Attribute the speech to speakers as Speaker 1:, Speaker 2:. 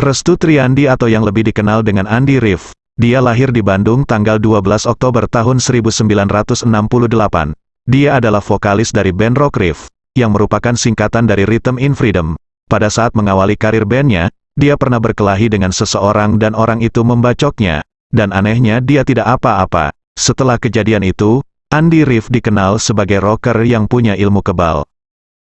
Speaker 1: Restu Triandi atau yang lebih dikenal dengan Andi Rif. Dia lahir di Bandung tanggal 12 Oktober tahun 1968. Dia adalah vokalis dari band Rock Riff, yang merupakan singkatan dari Rhythm in Freedom. Pada saat mengawali karir bandnya, dia pernah berkelahi dengan seseorang dan orang itu membacoknya. Dan anehnya dia tidak apa-apa. Setelah kejadian itu, Andy Riff dikenal sebagai rocker yang punya ilmu kebal.